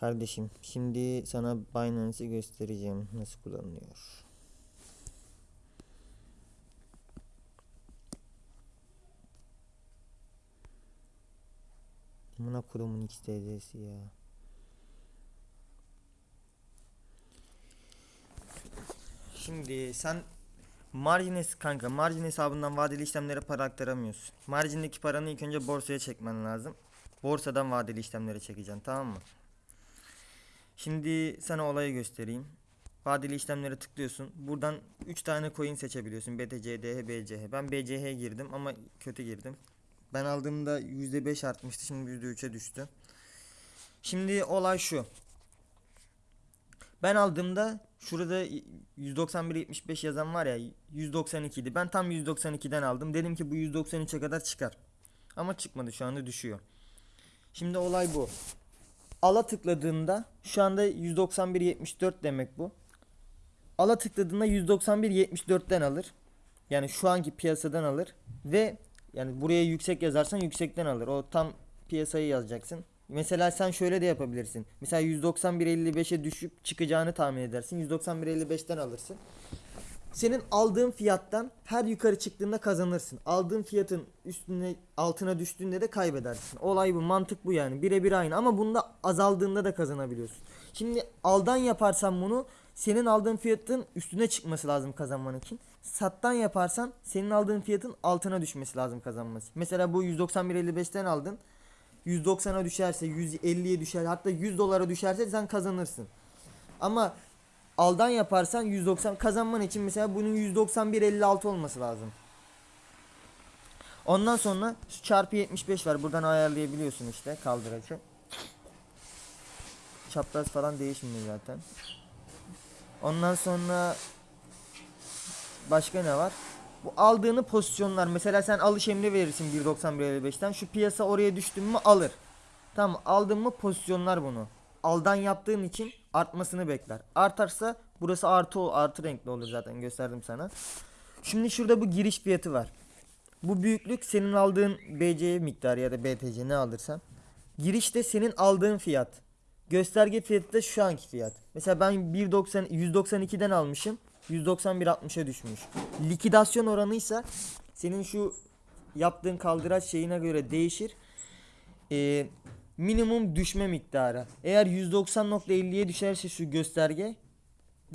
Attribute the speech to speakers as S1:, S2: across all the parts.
S1: Kardeşim şimdi sana Binance'i göstereceğim nasıl kullanılıyor. Amına kurumun XTC'si ya. Şimdi sen margin hes- kanka margin hesabından vadeli işlemlere para aktaramıyorsun. Margindeki paranı ilk önce borsaya çekmen lazım. Borsadan vadeli işlemlere çekeceksin tamam mı? Şimdi sana olayı göstereyim. Vadeli işlemlere tıklıyorsun. Buradan 3 tane coin seçebiliyorsun. BTC, DH, BCH. Ben BCH girdim ama kötü girdim. Ben aldığımda %5 artmıştı. Şimdi %3'e düştü. Şimdi olay şu. Ben aldığımda şurada 191.75 yazan var ya 192 idi. Ben tam 192'den aldım. Dedim ki bu 193'e kadar çıkar. Ama çıkmadı şu anda düşüyor. Şimdi olay bu. Ala tıkladığında şu anda 191.74 demek bu. Ala tıkladığında 191.74'ten alır. Yani şu anki piyasadan alır ve yani buraya yüksek yazarsan yüksekten alır. O tam piyasayı yazacaksın. Mesela sen şöyle de yapabilirsin. Mesela 191.55'e düşüp çıkacağını tahmin edersin. 191.55'ten alırsın. Senin aldığın fiyattan her yukarı çıktığında kazanırsın. Aldığın fiyatın üstüne altına düştüğünde de kaybedersin. Olay bu, mantık bu yani. Birebir aynı ama bunda azaldığında da kazanabiliyorsun. Şimdi aldan yaparsan bunu senin aldığın fiyatın üstüne çıkması lazım kazanman için. Sattan yaparsan senin aldığın fiyatın altına düşmesi lazım kazanması. Mesela bu 191.55'ten aldın. 190'a düşerse 150'ye düşer hatta 100 dolara düşerse sen kazanırsın. Ama aldan yaparsan 190 kazanman için mesela bunun 191.56 olması lazım. Ondan sonra şu çarpı 75 var. Buradan ayarlayabiliyorsun işte kaldıracı. Çapraz falan değişmiyor zaten. Ondan sonra başka ne var? Bu aldığını pozisyonlar mesela sen alış emri verirsin 1.91.55'ten şu piyasa oraya düştün mü alır. Tamam aldın mı pozisyonlar bunu. Aldan yaptığın için artmasını bekler. Artarsa burası artı artı renkli olur zaten gösterdim sana. Şimdi şurada bu giriş fiyatı var. Bu büyüklük senin aldığın BC miktarı ya da BTC ne alırsan. Girişte senin aldığın fiyat. Gösterge fiyatı da şu anki fiyat. Mesela ben 1.90 192'den almışım. 191.60'a düşmüş. Likidasyon oranıysa senin şu yaptığın kaldıraç şeyine göre değişir. Ee, minimum düşme miktarı. Eğer 190.50'ye düşerse şu gösterge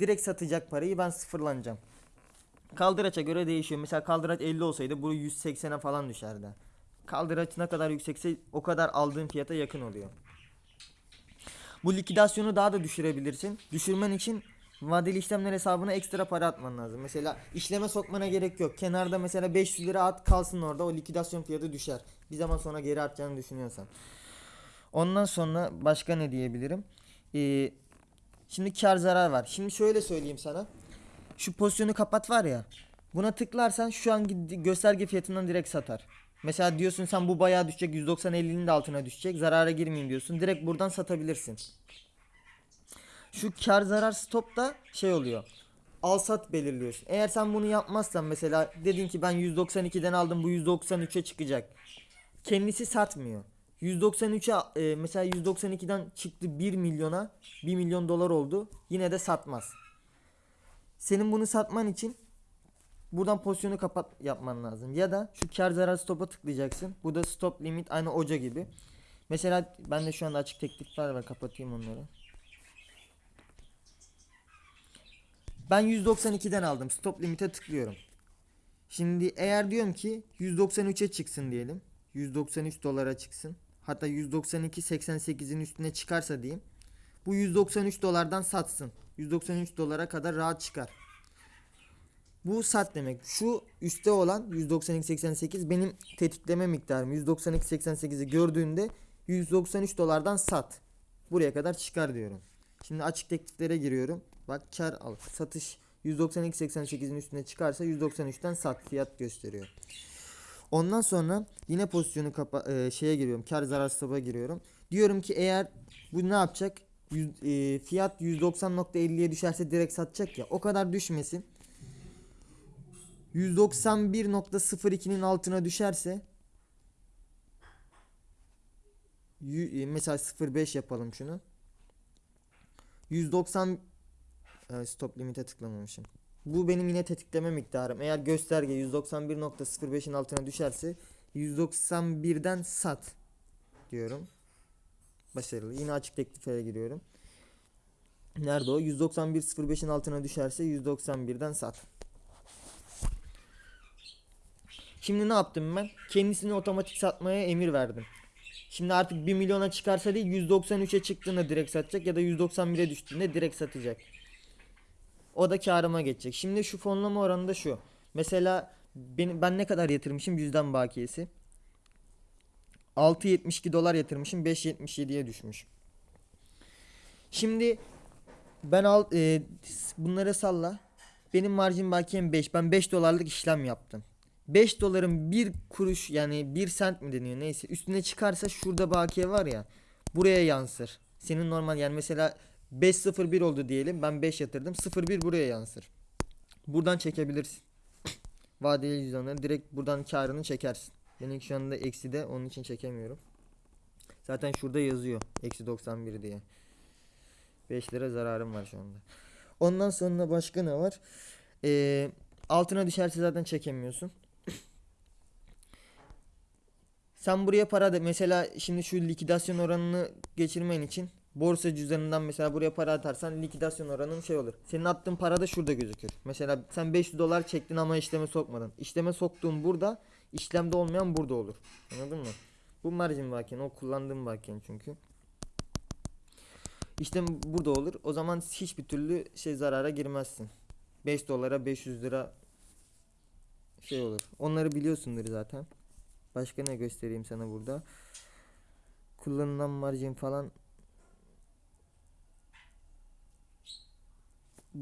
S1: direkt satacak parayı ben sıfırlanacağım. Kaldıraça göre değişiyor. Mesela kaldıraç 50 olsaydı bu 180'e falan düşerdi. Kaldıraç ne kadar yüksekse o kadar aldığın fiyata yakın oluyor. Bu likidasyonu daha da düşürebilirsin. Düşürmen için vadeli işlemler hesabına ekstra para atman lazım. Mesela işleme sokmana gerek yok. Kenarda mesela 500 lira at kalsın orada o likidasyon fiyatı düşer. Bir zaman sonra geri artacağını düşünüyorsan. Ondan sonra başka ne diyebilirim? Ee, şimdi kar zarar var. Şimdi şöyle söyleyeyim sana. Şu pozisyonu kapat var ya. Buna tıklarsan şu an gösterge fiyatından direkt satar. Mesela diyorsun sen bu bayağı düşecek 190 50'nin de altına düşecek. Zarara girmeyeyim diyorsun. Direkt buradan satabilirsin. Şu kar zarar stop da şey oluyor. Al sat belirliyorsun. Eğer sen bunu yapmazsan mesela dedin ki ben 192'den aldım bu 193'e çıkacak. Kendisi satmıyor. 193'e e, mesela 192'den çıktı 1 milyona 1 milyon dolar oldu. Yine de satmaz. Senin bunu satman için buradan pozisyonu kapat yapman lazım. Ya da şu kar zarar stopa tıklayacaksın. Bu da stop limit aynı oca gibi. Mesela ben de şu anda açık teklifler var kapatayım onları. Ben 192'den aldım. Stop limite tıklıyorum. Şimdi eğer diyorum ki 193'e çıksın diyelim. 193 dolara çıksın. Hatta 192.88'in üstüne çıkarsa diyeyim. Bu 193 dolardan satsın. 193 dolara kadar rahat çıkar. Bu sat demek. Şu üstte olan 192.88 benim tetikleme miktarım. 192.88'i gördüğünde 193 dolardan sat. Buraya kadar çıkar diyorum. Şimdi açık tekliflere giriyorum. Bak kar al. Satış 192.88'in üstüne çıkarsa 193'ten sat fiyat gösteriyor. Ondan sonra yine pozisyonu kapa e, şeye giriyorum. Kar zarar stop'a giriyorum. Diyorum ki eğer bu ne yapacak? Yüz- e, fiyat 190.50'ye düşerse direkt satacak ya. O kadar düşmesin. 191.02'nin altına düşerse e, mesela 0.5 yapalım şunu. 190 Evet, stop limite tıklamamışım. Bu benim yine tetikleme miktarım. Eğer gösterge 191.05'in altına düşerse 191'den sat diyorum. Başarılı. Yine açık tekliflere giriyorum. Nerede o? 191.05'in altına düşerse 191'den sat. Şimdi ne yaptım ben? Kendisini otomatik satmaya emir verdim. Şimdi artık 1 milyona çıkarsa değil 193'e çıktığında direkt satacak ya da 191'e düştüğünde direkt satacak. O da karıma geçecek. Şimdi şu fonlama oranı da şu. Mesela benim, ben ne kadar yatırmışım yüzden bakiyesi. 6.72 dolar yatırmışım 5.77'ye düşmüş. Şimdi ben al e, bunları salla. Benim marjin bakiyem 5. Ben 5 dolarlık işlem yaptım. 5 doların 1 kuruş yani 1 sent mi deniyor neyse üstüne çıkarsa şurada bakiye var ya buraya yansır. Senin normal yani mesela 5.01 oldu diyelim ben 5 yatırdım 0.1 buraya yansır. Buradan çekebilirsin. Vadeli cüzdanları direkt buradan karını çekersin. Benim şu anda eksi de onun için çekemiyorum. Zaten şurada yazıyor eksi 91 diye. 5 lira zararım var şu anda. Ondan sonra başka ne var? Ee, altına düşerse zaten çekemiyorsun. Sen buraya para da mesela şimdi şu likidasyon oranını geçirmen için borsa cüzdanından mesela buraya para atarsan likidasyon oranın şey olur. Senin attığın para da şurada gözükür. Mesela sen 500 dolar çektin ama işleme sokmadın. İşleme soktuğun burada, işlemde olmayan burada olur. Anladın mı? Bu margin bakiyen, o kullandığım bakiyen çünkü. İşlem burada olur. O zaman hiçbir türlü şey zarara girmezsin. 5 dolara 500 lira şey olur. Onları biliyorsundur zaten. Başka ne göstereyim sana burada? Kullanılan margin falan.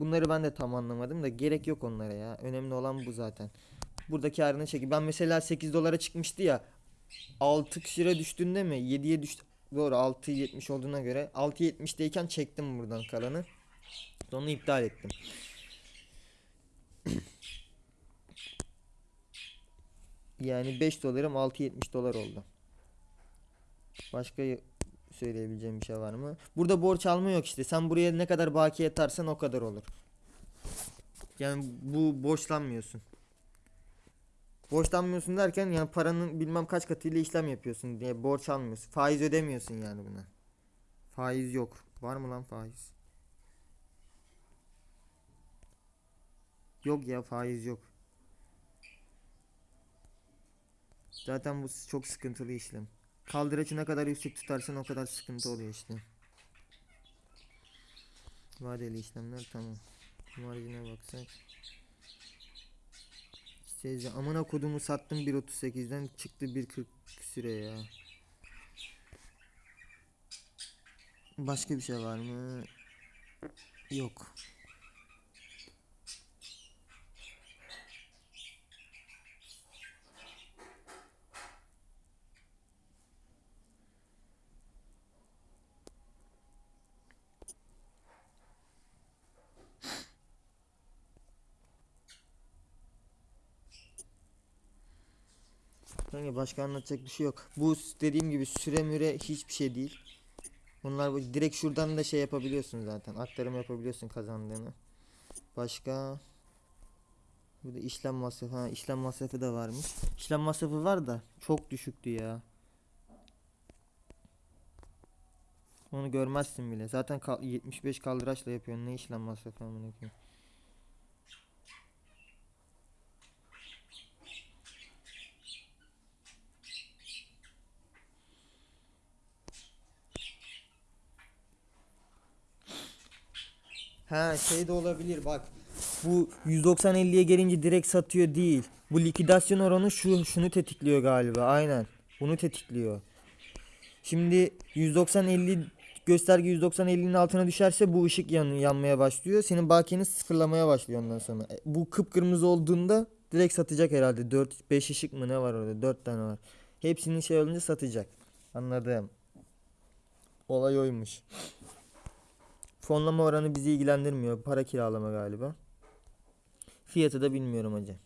S1: Bunları ben de tam anlamadım da gerek yok onlara ya. Önemli olan bu zaten. Burada karını çeki. Ben mesela 8 dolara çıkmıştı ya. 6 lira düştüğünde mi? 7'ye düştü. Doğru 6.70 olduğuna göre 6.70'deyken çektim buradan kalanı. Onu iptal ettim. Yani 5 dolarım 6.70 dolar oldu. Başka söyleyebileceğim bir şey var mı? Burada borç alma yok işte. Sen buraya ne kadar bakiye atarsan o kadar olur. Yani bu borçlanmıyorsun. Borçlanmıyorsun derken yani paranın bilmem kaç katıyla işlem yapıyorsun diye borç almıyorsun. Faiz ödemiyorsun yani buna. Faiz yok. Var mı lan faiz? Yok ya faiz yok. Zaten bu çok sıkıntılı işlem. Kaldıraçı ne kadar yüksek tutarsan o kadar sıkıntı oluyor işte. Vadeli işlemler tamam. Marjine baksak. Seyirci amına kodumu sattım 1.38'den çıktı 1.40 süre ya. Başka bir şey var mı? Yok. Kanka başka anlatacak bir şey yok. Bu dediğim gibi süre müre hiçbir şey değil. Bunlar bu- direkt şuradan da şey yapabiliyorsun zaten. Aktarım yapabiliyorsun kazandığını. Başka Burada işlem masrafı. Ha, işlem masrafı da varmış. İşlem masrafı var da çok düşüktü ya. Onu görmezsin bile. Zaten kal- 75 kaldıraçla yapıyorsun. Ne işlem masrafı amına koyayım. Ha şey de olabilir bak. Bu 190-50'ye gelince direkt satıyor değil. Bu likidasyon oranı şu şunu tetikliyor galiba. Aynen. Bunu tetikliyor. Şimdi 190-50 gösterge 190-50'nin altına düşerse bu ışık yan, yanmaya başlıyor. Senin bakiyeni sıfırlamaya başlıyor ondan sonra. E, Bu kıpkırmızı olduğunda direkt satacak herhalde. 4 5 ışık mı ne var orada? 4 tane var. Hepsinin şey olunca satacak. Anladım. Olay oymuş. Fonlama oranı bizi ilgilendirmiyor. Para kiralama galiba. Fiyatı da bilmiyorum hacı.